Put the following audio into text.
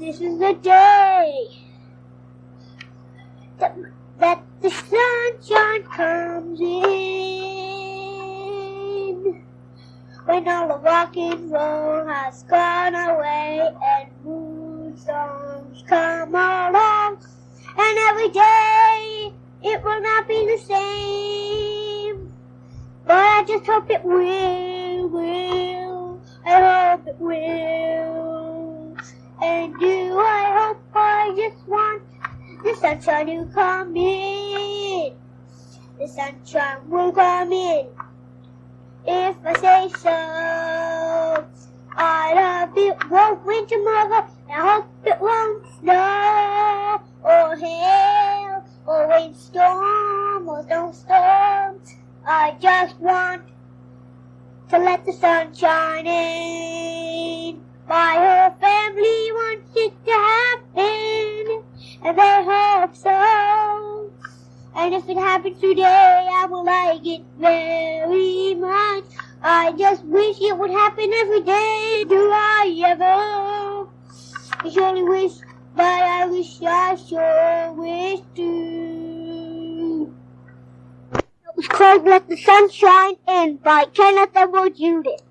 This is the day that, that the sunshine comes in. When all the rock and roll has gone away and moon songs come along. And every day it will not be the same. But I just hope it will, will. I hope it will. Just want the sunshine to come in. The sunshine will come in. If I say so, I love it won't rain tomorrow. I hope it won't snow or hail or rainstorm or snowstorm. I just want to let the sun shine in. My If it happens today, I will like it very much. I just wish it would happen every day. Do I ever? I surely wish, but I wish I sure wish to. It was called Let the Sun Shine In by Kenneth Edward Judith.